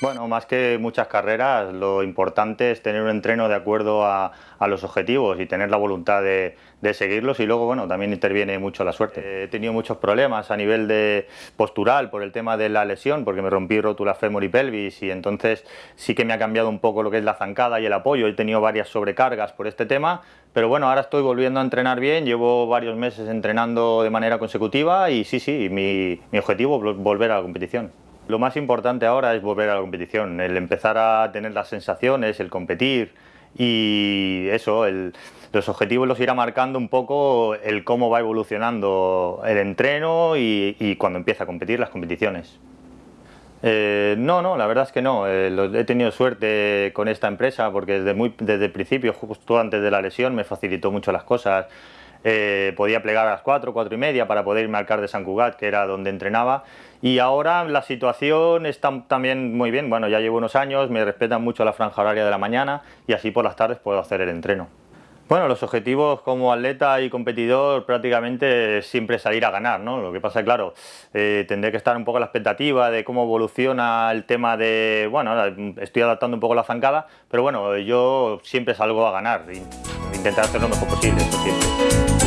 Bueno, más que muchas carreras, lo importante es tener un entreno de acuerdo a, los objetivos y tener la voluntad de, seguirlos y luego, bueno, también interviene mucho la suerte. He tenido muchos problemas a nivel de postural por el tema de la lesión, porque me rompí rótula fémur y pelvis y entonces sí que me ha cambiado un poco lo que es la zancada y el apoyo. He tenido varias sobrecargas por este tema, pero bueno, ahora estoy volviendo a entrenar bien, llevo varios meses entrenando de manera consecutiva y sí, sí, mi, mi objetivo es volver a la competición. Lo más importante ahora es volver a la competición, el empezar a tener las sensaciones, el competir y eso, los objetivos los irá marcando un poco el cómo va evolucionando el entreno y, cuando empieza a competir las competiciones. Eh, no, no, la verdad es que no. Eh, he tenido suerte con esta empresa porque desde, muy, desde el principio, justo antes de la lesión, me facilitó mucho las cosas. Eh, podía plegar a las 4, 4 y media para poder irme al CAR de San Cugat, que era donde entrenaba. Y ahora la situación está también muy bien. Bueno, ya llevo unos años, me respetan mucho la franja horaria de la mañana y así por las tardes puedo hacer el entreno. Bueno, los objetivos como atleta y competidor prácticamente siempre salir a ganar, ¿no? Lo que pasa claro, eh, tendré que estar un poco a la expectativa de cómo evoluciona el tema de, bueno, estoy adaptando un poco la zancada, pero bueno, yo siempre salgo a ganar, intentar hacer lo mejor posible, eso.